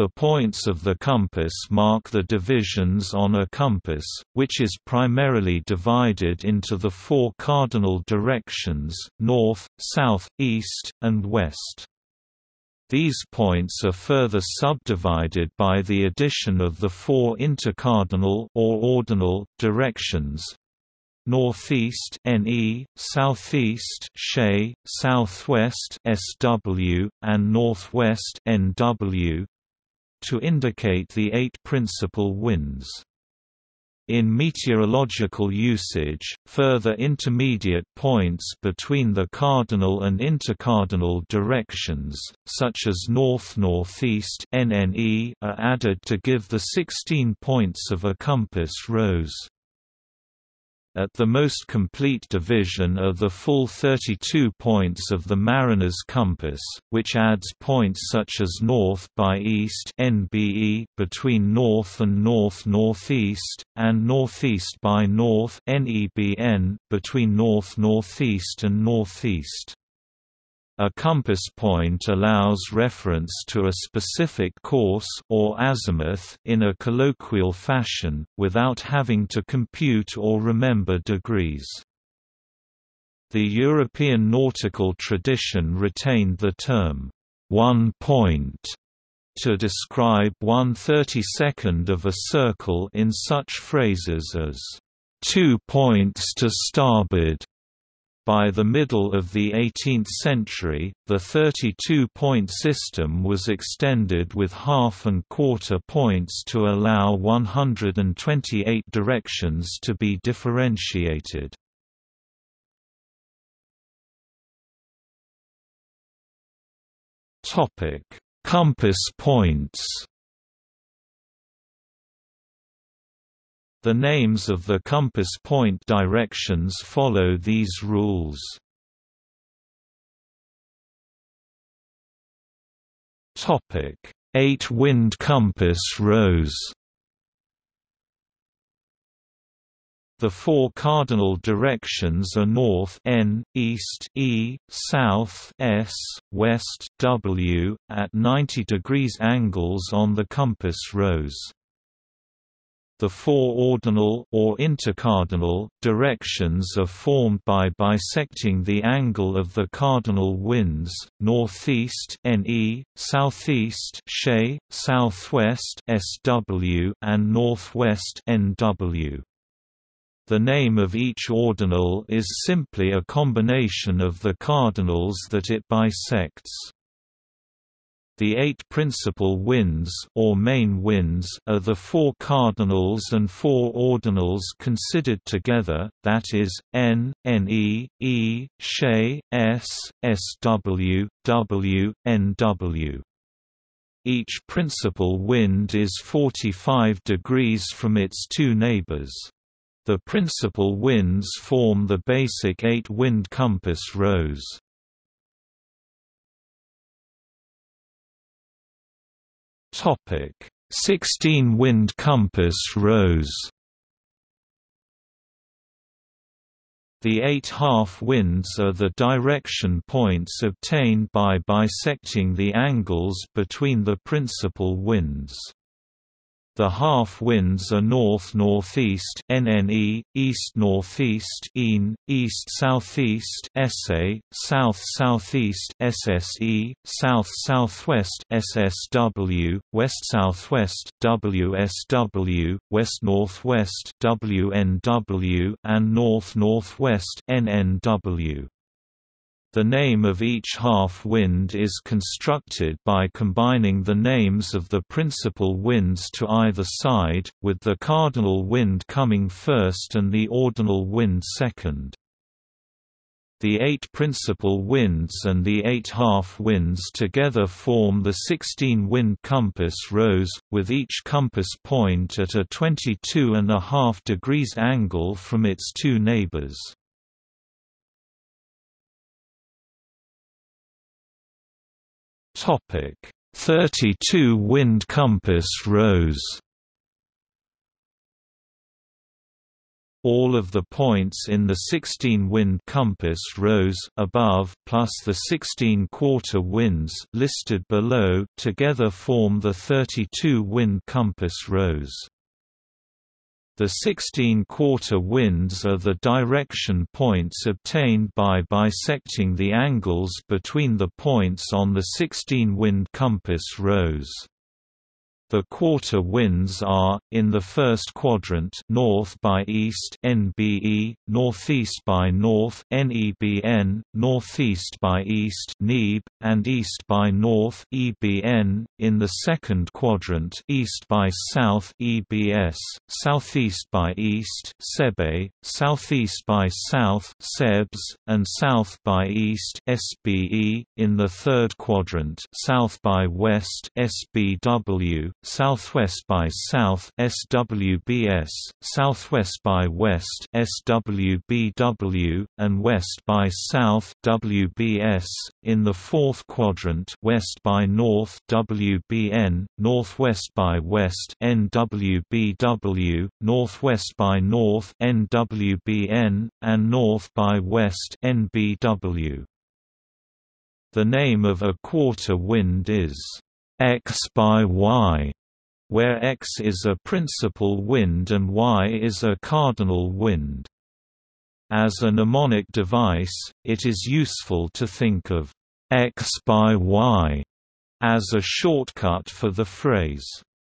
The points of the compass mark the divisions on a compass, which is primarily divided into the four cardinal directions, north, south, east, and west. These points are further subdivided by the addition of the four intercardinal or ordinal directions, northeast NE, southeast SHE, southwest SW, and northwest NW to indicate the eight principal winds. In meteorological usage, further intermediate points between the cardinal and intercardinal directions, such as north-northeast are added to give the 16 points of a compass rose. At the most complete division are the full 32 points of the mariner's compass, which adds points such as north by east NBE between north and north-northeast, and northeast by north NEBN between north-northeast and northeast. A compass point allows reference to a specific course or azimuth in a colloquial fashion, without having to compute or remember degrees. The European nautical tradition retained the term, one point, to describe one thirty-second of a circle in such phrases as, two points to starboard, by the middle of the 18th century, the 32-point system was extended with half and quarter points to allow 128 directions to be differentiated. Compass points The names of the compass point directions follow these rules. Topic: Eight-wind compass rose. The four cardinal directions are north n, east e, south s, west w, at 90 degrees angles on the compass rose. The four ordinal or intercardinal directions are formed by bisecting the angle of the cardinal winds: northeast (NE), southeast (SHE), southwest (SW), and northwest (NW). The name of each ordinal is simply a combination of the cardinals that it bisects. The eight principal winds or main winds are the four cardinals and four ordinals considered together, that is, N, Ne, E, SHE, S, SW, W, NW. Each principal wind is 45 degrees from its two neighbors. The principal winds form the basic eight-wind compass rose. Topic: 16 wind compass rose. The eight half winds are the direction points obtained by bisecting the angles between the principal winds. The half winds are north-northeast (NNE), east-northeast (EAN), east-southeast (SA), south-southeast (SSE), south-southwest (SSW), west-southwest (WSW), west-northwest (WNW), and north-northwest (NNW). The name of each half-wind is constructed by combining the names of the principal winds to either side, with the cardinal wind coming first and the ordinal wind second. The eight principal winds and the eight half-winds together form the 16-wind compass rose, with each compass point at a 22.5 degrees angle from its two neighbors. Topic: 32 wind compass rose. all of the points in the 16-wind compass rose above plus the 16 quarter winds listed below together form the 32-wind compass rose. The 16 quarter winds are the direction points obtained by bisecting the angles between the points on the 16-wind compass rose. The quarter winds are, in the first quadrant north by east NBE, northeast by north NEBN, northeast by east NEB, and east by north EBN, in the second quadrant east by south EBS, southeast by east SEBE, southeast by south SEBS, and south by east SBE, in the third quadrant south by west SBW, southwest by south SWBS, southwest by west SWBW, and west by south WBS. In the fourth quadrant, west by north WBN, northwest by west NWBW, northwest by north NWBN, and north by west NBW. The name of a quarter wind is x by y, where x is a principal wind and y is a cardinal wind. As a mnemonic device, it is useful to think of x by y as a shortcut for the phrase,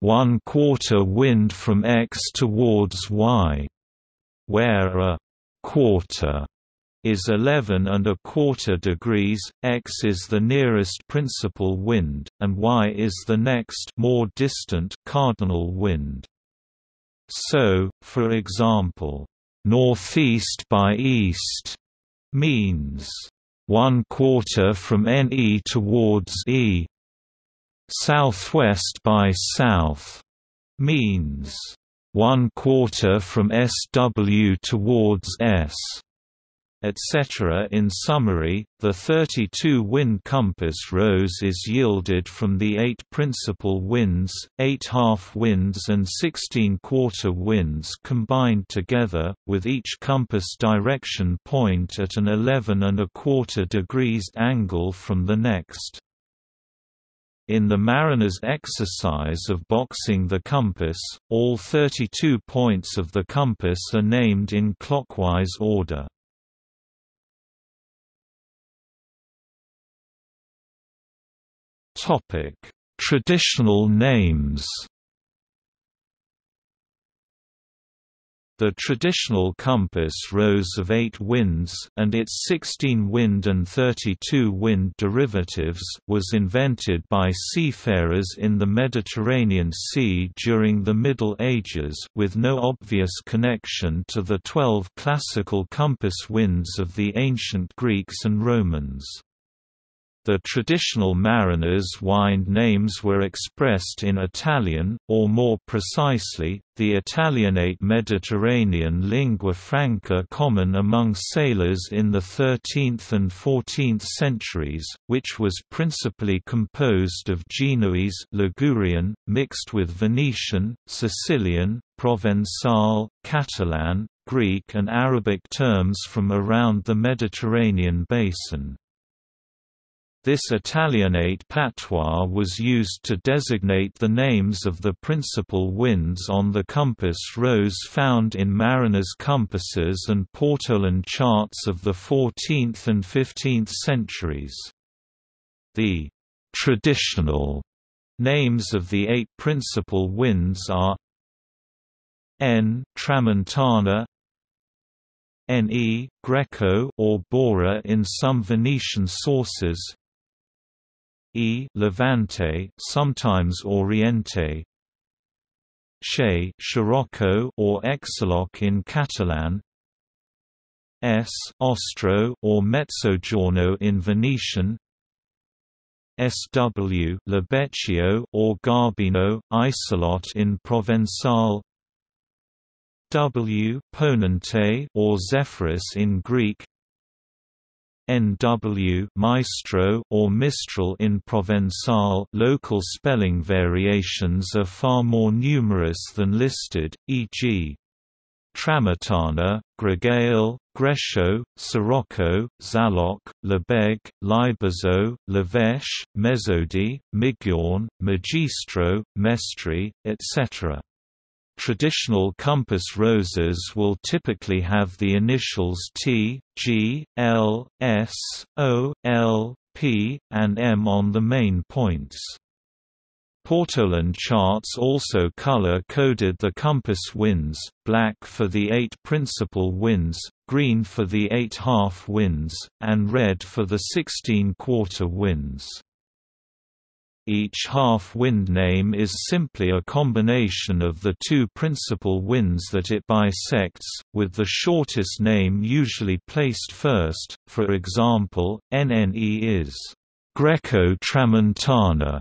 one quarter wind from x towards y, where a quarter is 11 and a quarter degrees, x is the nearest principal wind, and y is the next more distant cardinal wind. So, for example, northeast by east means one quarter from NE towards E. Southwest by south means one quarter from SW towards S etc. In summary, the 32-wind compass rose is yielded from the eight principal winds, eight half-winds and 16 quarter winds combined together, with each compass direction point at an 11 and a quarter degrees angle from the next. In the mariner's exercise of boxing the compass, all 32 points of the compass are named in clockwise order. Topic: Traditional names. The traditional compass rose of 8 winds and its 16-wind and 32-wind derivatives was invented by seafarers in the Mediterranean Sea during the Middle Ages with no obvious connection to the 12 classical compass winds of the ancient Greeks and Romans. The traditional mariners' wind names were expressed in Italian, or more precisely, the Italianate Mediterranean lingua franca common among sailors in the 13th and 14th centuries, which was principally composed of Genoese Ligurian, mixed with Venetian, Sicilian, Provençal, Catalan, Greek and Arabic terms from around the Mediterranean basin. This Italianate patois was used to designate the names of the principal winds on the compass rose found in mariners' compasses and Portolan charts of the 14th and 15th centuries. The traditional names of the eight principal winds are N. Tramontana Ne, Greco or Bora in some Venetian sources E Levante, sometimes Oriente. Che Scirocco or Exaloc in Catalan. S Ostro or Mezzogiorno in Venetian. SW Libeccio or Garbino, Eissalot in Provençal. W Ponente or Zephyrus in Greek. NW Maestro or Mistral in Provençal local spelling variations are far more numerous than listed, e.g. Tramatana, Gregale, Grescio, Sirocco, Xaloc, Lebeg, Libozo, Levèche, Mezodi, Migjorn, Magistro, Mestri, etc. Traditional compass roses will typically have the initials T, G, L, S, O, L, P, and M on the main points. Portolan charts also color-coded the compass winds, black for the eight principal winds, green for the eight half winds, and red for the 16 quarter winds. Each half-wind name is simply a combination of the two principal winds that it bisects, with the shortest name usually placed first, for example, NNE is Greco-Tramontana,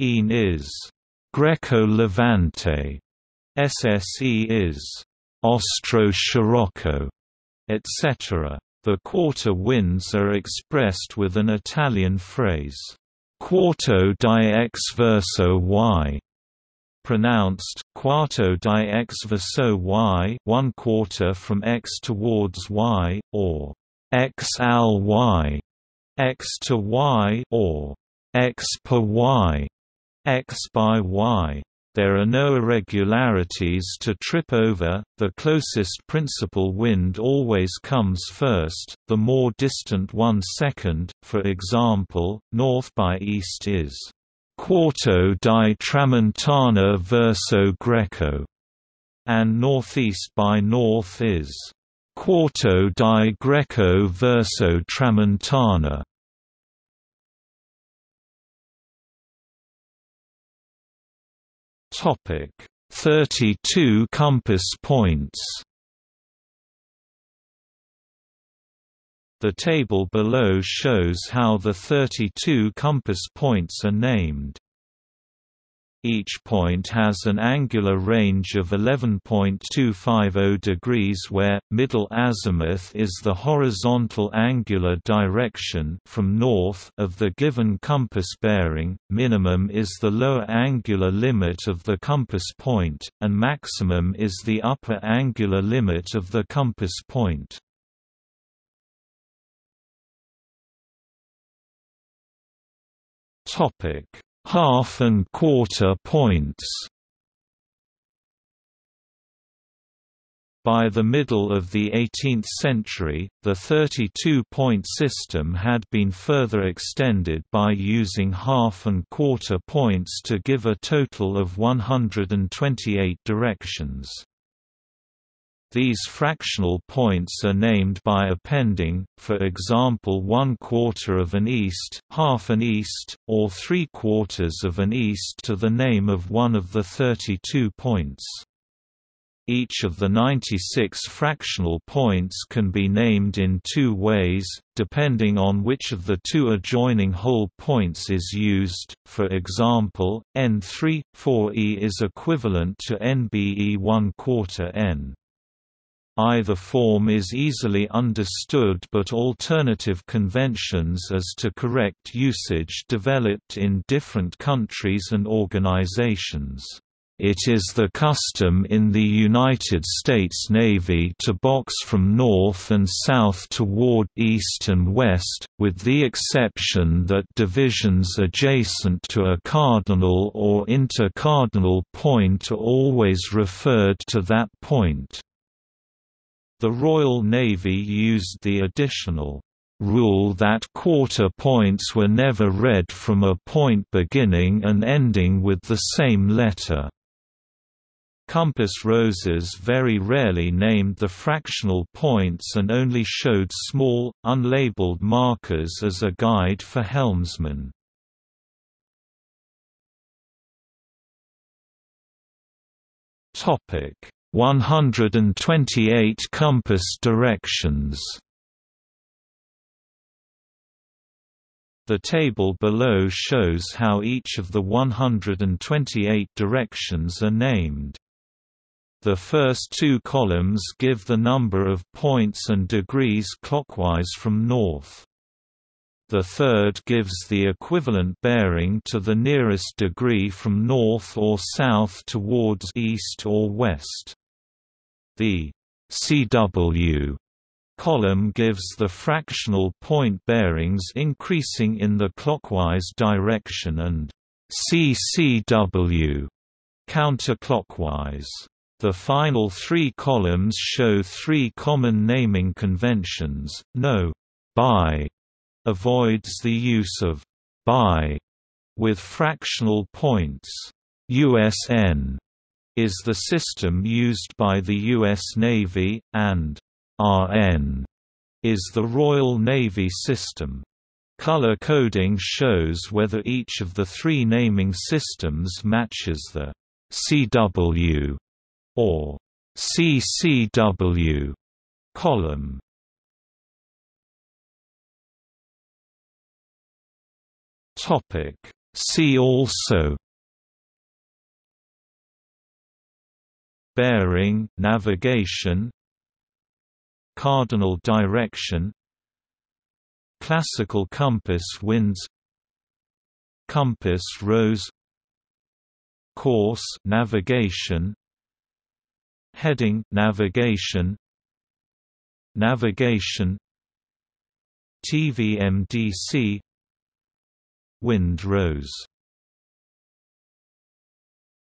ENE is Greco-Levante, SSE is Ostro-Scirocco, etc. The quarter winds are expressed with an Italian phrase, quarto di x verso y, pronounced quarto di x verso y, one quarter from x towards y, or x al y, x to y, or x per y, x by y. There are no irregularities to trip over, the closest principal wind always comes first, the more distant one second, for example, north by east is Quarto di Tramontana verso Greco, and northeast by north is Quarto di Greco verso Tramontana. Topic: 32 compass points. The table below shows how the 32 compass points are named. Each point has an angular range of 11.250 degrees where, middle azimuth is the horizontal angular direction from north of the given compass bearing, minimum is the lower angular limit of the compass point, and maximum is the upper angular limit of the compass point. Topic half and quarter points. By the middle of the 18th century, the 32-point system had been further extended by using half and quarter points to give a total of 128 directions. These fractional points are named by appending, for example one quarter of an east, half an east, or three quarters of an east to the name of one of the 32 points. Each of the 96 fractional points can be named in two ways, depending on which of the two adjoining whole points is used, for example, n3, 4e is equivalent to nbe 1 quarter n. Either form is easily understood but alternative conventions as to correct usage developed in different countries and organizations. It is the custom in the United States Navy to box from north and south toward east and west, with the exception that divisions adjacent to a cardinal or intercardinal point are always referred to that point. The Royal Navy used the additional rule that quarter points were never read from a point beginning and ending with the same letter. Compass roses very rarely named the fractional points and only showed small, unlabeled markers as a guide for helmsmen. Topic 128 compass directions The table below shows how each of the 128 directions are named. The first two columns give the number of points and degrees clockwise from north. The third gives the equivalent bearing to the nearest degree from north or south towards east or west. The CW column gives the fractional point bearings increasing in the clockwise direction and CCW counterclockwise. The final three columns show three common naming conventions. No by avoids the use of by with fractional points. USN is the system used by the U.S. Navy, and RN is the Royal Navy system. Color coding shows whether each of the three naming systems matches the CW or CCW column. Topic See also Bearing navigation Cardinal direction Classical compass winds Compass rose Course navigation Heading navigation Navigation TVMDC Wind rose